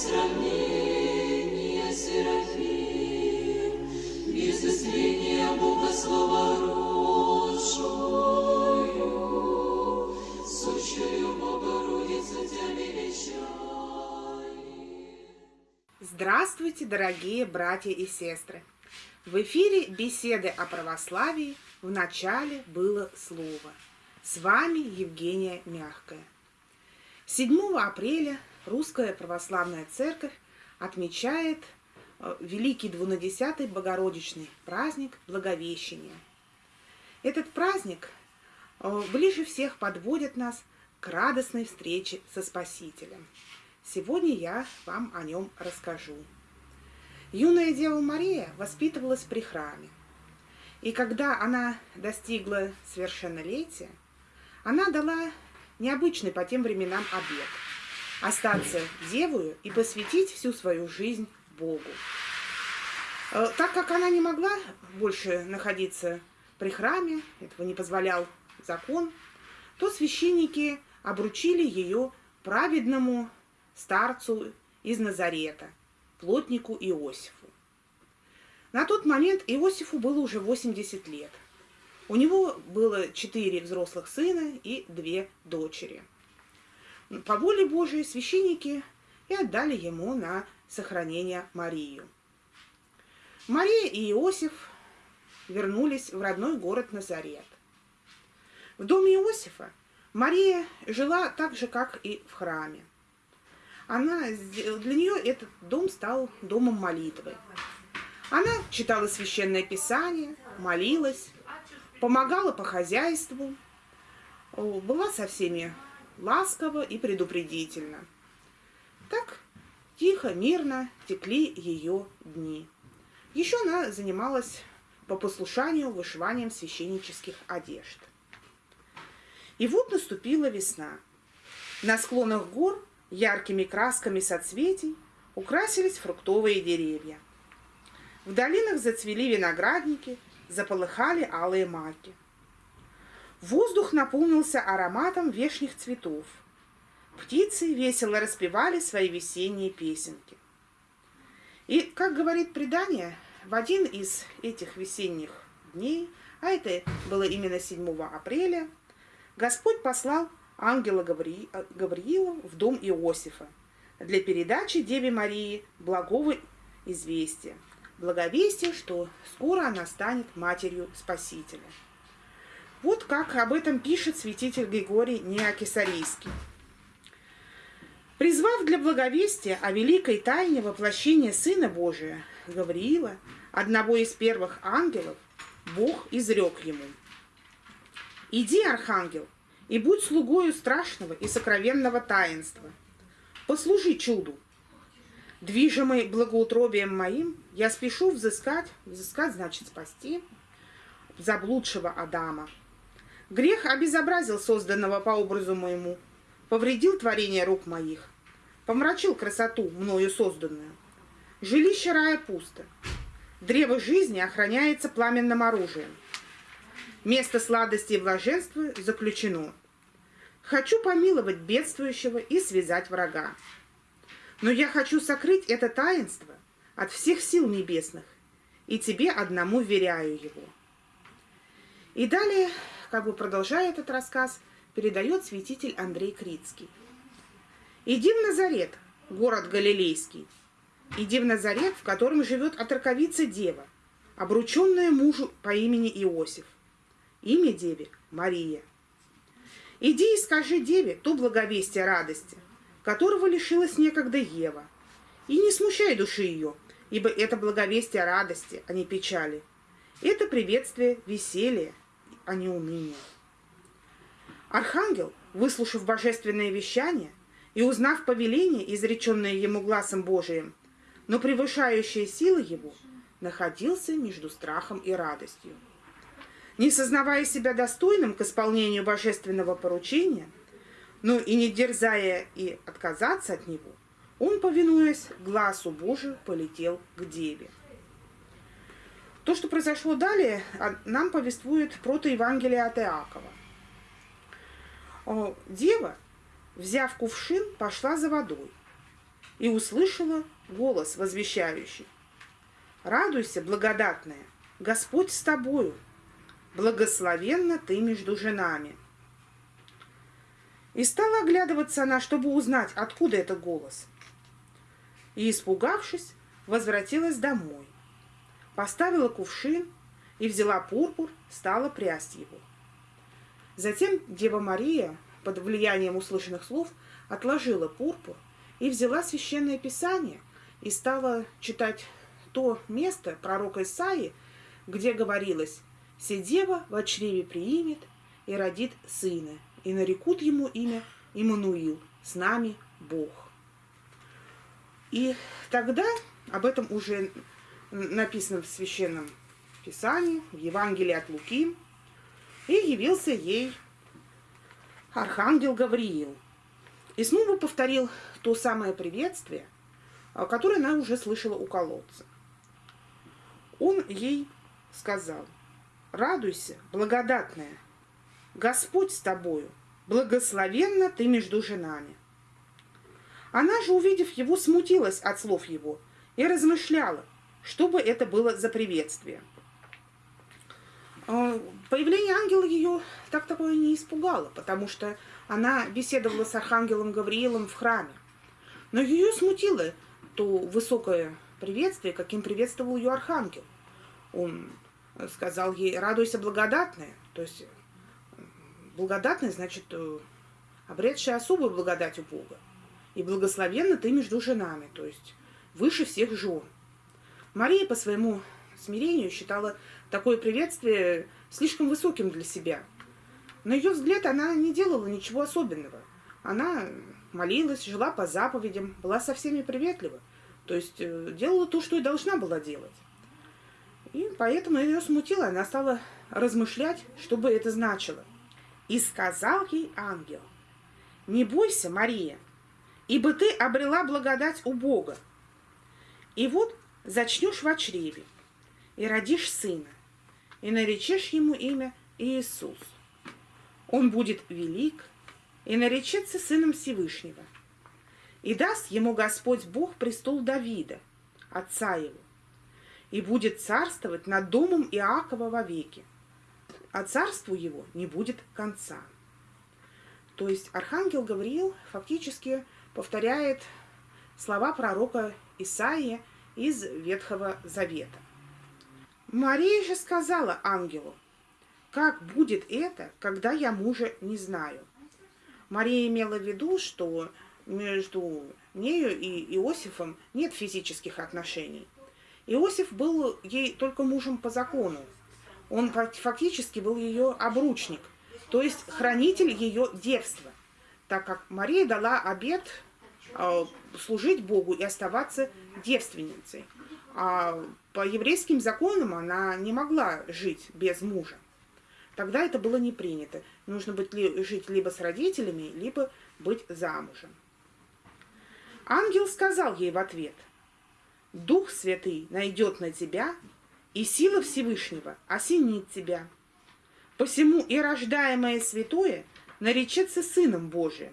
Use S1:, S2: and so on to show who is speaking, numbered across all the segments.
S1: сравнения Серафим, без истления Бога Слова
S2: Здравствуйте, дорогие братья и сестры! В эфире беседы о православии в начале было слово. С вами Евгения Мягкая. 7 апреля Русская Православная Церковь отмечает э, Великий Двунадесятый Богородичный праздник Благовещения. Этот праздник э, ближе всех подводит нас к радостной встрече со Спасителем. Сегодня я вам о нем расскажу. Юная Дева Мария воспитывалась при храме. И когда она достигла совершеннолетия, она дала необычный по тем временам обет – остаться девою и посвятить всю свою жизнь Богу. Э, Так как она не могла больше находиться при храме, этого не позволял закон, то священники обручили ее праведному старцу из Назарета, плотнику Иосифу. На тот момент Иосифу было уже 80 лет. У него было четыре взрослых сына и две дочери. По воле Божией священники и отдали ему на сохранение Марию. Мария и Иосиф вернулись в родной город Назарет. В доме Иосифа Мария жила так же, как и в храме. Она, для нее этот дом стал домом молитвы. Она читала священное писание, молилась, помогала по хозяйству, была со всеми ласкова и предупредительна. Так тихо, мирно текли ее дни. Еще она занималась по послушанию вышиванием священнических одежд. И вот наступила весна. На склонах гор яркими красками соцветий украсились фруктовые деревья. В долинах зацвели виноградники, заполыхали алые маки. Воздух наполнился ароматом вешних цветов. Птицы весело распевали свои весенние песенки. И, как говорит предание, в один из этих весенних дней, а это было именно 7 апреля, Господь послал ангела Гаври... Гавриила в дом Иосифа для передачи Деве Марии благого известия. Благовестие, что скоро она станет матерью Спасителя. Вот как об этом пишет святитель Григорий Неокесарийский. Призвав для благовестия о великой тайне воплощения Сына Божия, Гавриила, одного из первых ангелов, Бог изрек ему. «Иди, архангел, и будь слугою страшного и сокровенного таинства. Послужи чуду. Движимый благоутробием моим, я спешу взыскать, взыскать значит спасти, заблудшего Адама. Грех обезобразил созданного по образу моему, повредил творение рук моих, помрачил красоту, мною созданную. Жилище рая пусто. Древо жизни охраняется пламенным оружием. Место сладости и блаженства заключено. Хочу помиловать бедствующего и связать врага. Но я хочу сокрыть это таинство от всех сил небесных, и тебе одному веряю его. И далее, как бы продолжая этот рассказ, передает святитель Андрей Крицкий. «Иди в Назарет, город Галилейский, иди в Назарет, в котором живет отроковица дева, обрученная мужу по имени Иосиф. Имя деве – Мария. Иди и скажи деве то благовестие радости, которого лишилась некогда Ева. И не смущай души ее, ибо это благовестие радости, а не печали. Это приветствие веселья, а не уныния. Архангел, выслушав божественное вещание и узнав повеление, изреченное ему глазом Божиим, но превышающее силы его, находился между страхом и радостью. Не сознавая себя достойным к исполнению божественного поручения, но и не дерзая и отказаться от него, он, повинуясь глазу Божию, полетел к деве. То, что произошло далее, а, нам повествует протоевангелие от Иакова. Дева, взяв кувшин, пошла за водой и услышала голос возвещающий. «Радуйся, благодатная, Господь с тобою, благословенна ты между женами». И стала оглядываться она, чтобы узнать, откуда этот голос. И, испугавшись, возвратилась домой поставила кувшин и взяла пурпур, стала прясть его. Затем Дева Мария, под влиянием услышанных слов, отложила пурпур и взяла священное писание и стала читать то место пророка Исаии, где говорилось «Се дева в чреве приимет и родит сына, и нарекут ему имя Иммануил, с нами Бог». И тогда об этом уже написано в Священном Писании, в Евангелии от Луки, и явился ей Архангел Гавриил. И снова повторил то самое приветствие, а, которое она уже слышала у колодца. Он ей сказал, радуйся, благодатная, Господь с тобою, благословенна ты между женами. Она же, увидев его, смутилась от слов его и размышляла, что бы это было за приветствие? А, появление ангела ее так такое не испугало, потому что она беседовала с архангелом Гавриилом в храме. Но ее смутило то высокое приветствие, каким приветствовал ее архангел. Он сказал ей, радуйся, благодатная. То есть благодатная значит э, обретшая особую благодать у Бога. И благословенна ты между женами, то есть выше всех жен. Мария по своему смирению считала такое приветствие слишком высоким для себя. На ее взгляд она не делала ничего особенного. Она молилась, жила по заповедям, была со всеми приветлива. То есть э, делала то, что и должна была делать. И поэтому ее смутило, она стала размышлять, что бы это значило. И сказал ей ангел, «Не бойся, Мария, ибо ты обрела благодать у Бога. И вот зачнешь в чреве, и родишь сына, и наречешь ему имя Иисус. Он будет велик и наречется сыном Всевышнего. И даст ему Господь Бог престол Давида, отца его, и будет царствовать над домом Иакова вовеки, а царству его не будет конца. То есть архангел Гавриил фактически повторяет слова пророка Исаия из Ветхого Завета. Мария же сказала ангелу, как будет это, когда я мужа не знаю? Мария имела в виду, что между нею и Иосифом нет физических отношений. Иосиф был ей только мужем по закону. Он фактически был ее обручник, то есть хранитель ее девства, так как Мария дала обет а, служить Богу и оставаться девственницей. А по еврейским законам она не могла жить без мужа. Тогда это было не принято. Нужно быть ли, жить либо с родителями, либо быть замужем. Ангел сказал ей в ответ, «Дух Святый найдет на тебя, и сила Всевышнего осенит тебя. Посему и рождаемое святое наречется Сыном Божиим.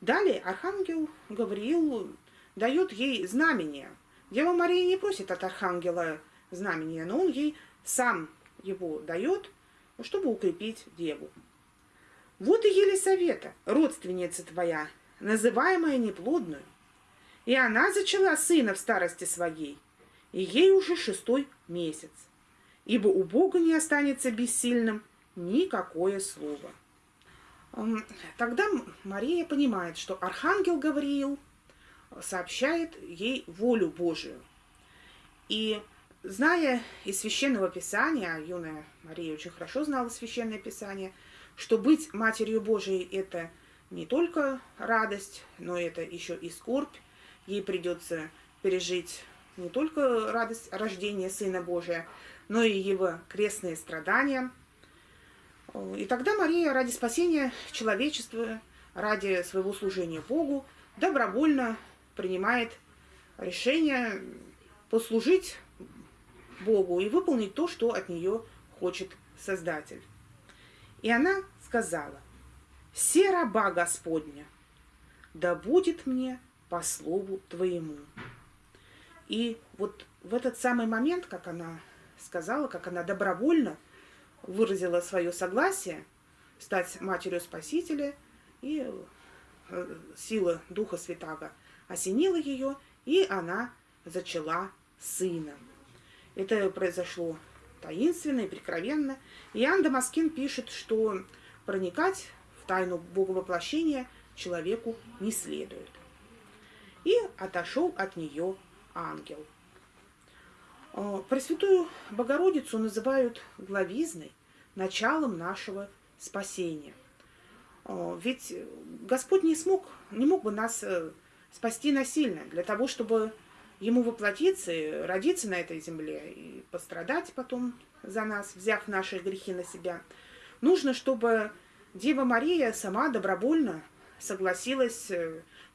S2: Далее архангел Гавриил дает ей знамение. Дева Мария не просит от архангела знамения, но он ей сам его дает, чтобы укрепить деву. Вот и Елисавета, родственница твоя, называемая неплодную. И она зачала сына в старости своей, и ей уже шестой месяц. Ибо у Бога не останется бессильным никакое слово. Тогда Мария понимает, что архангел Гавриил сообщает ей волю Божию. И зная из Священного Писания, а юная Мария очень хорошо знала Священное Писание, что быть Матерью Божией – это не только радость, но это еще и скорбь. Ей придется пережить не только радость рождения Сына Божия, но и его крестные страдания – И тогда Мария ради спасения человечества, ради своего служения Богу, добровольно принимает решение послужить Богу и выполнить то, что от нее хочет Создатель. И она сказала, «Се раба Господня, да будет мне по слову Твоему». И вот в этот самый момент, как она сказала, как она добровольно выразила свое согласие стать матерью Спасителя, и э, сила Духа Святаго осенила ее, и она зачала сына. Это произошло таинственно и прикровенно. Иоанн Дамаскин пишет, что проникать в тайну боговоплощения человеку не следует. И отошел от нее ангел. Э, Пресвятую Богородицу называют главизной, началом нашего спасения. Э, ведь Господь не смог, не мог бы нас э, спасти насильно, для того, чтобы ему воплотиться, родиться на этой земле и пострадать потом за нас, взяв наши грехи на себя. Нужно, чтобы Дева Мария сама добровольно согласилась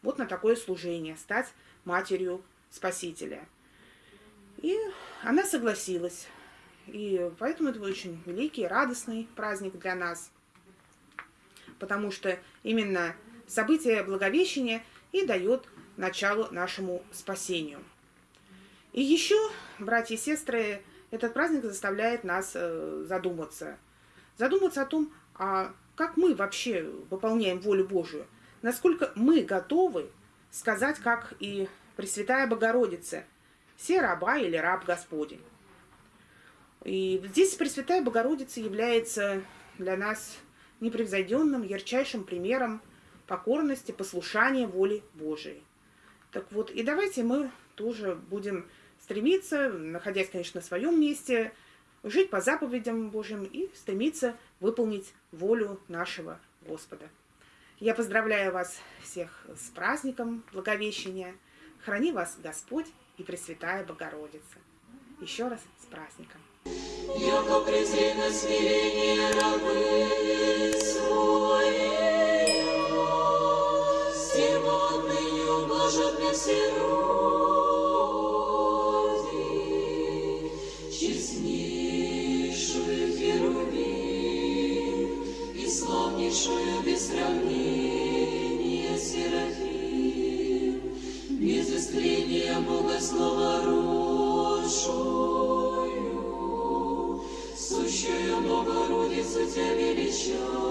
S2: вот на такое служение, стать матерью Спасителя. И она согласилась. И поэтому это очень великий, радостный праздник для нас. Потому что именно событие Благовещения и дает начало нашему спасению. И еще, братья и сестры, этот праздник заставляет нас э, задуматься. Задуматься о том, а как мы вообще выполняем волю Божию. Насколько мы готовы сказать, как и Пресвятая Богородица, все раба или раб Господень. И здесь Пресвятая Богородица является для нас непревзойденным, ярчайшим примером покорности, послушания воли Божией. Так вот, и давайте мы тоже будем стремиться, находясь, конечно, на своем месте, жить по заповедям Божьим и стремиться выполнить волю нашего Господа. Я поздравляю вас всех с праздником Благовещения – Храни вас Господь и Пресвятая Богородица. Еще раз с праздником.
S1: Яко ублажат мне все Бога слова росшую, сущую Богородицу Тебя величаю.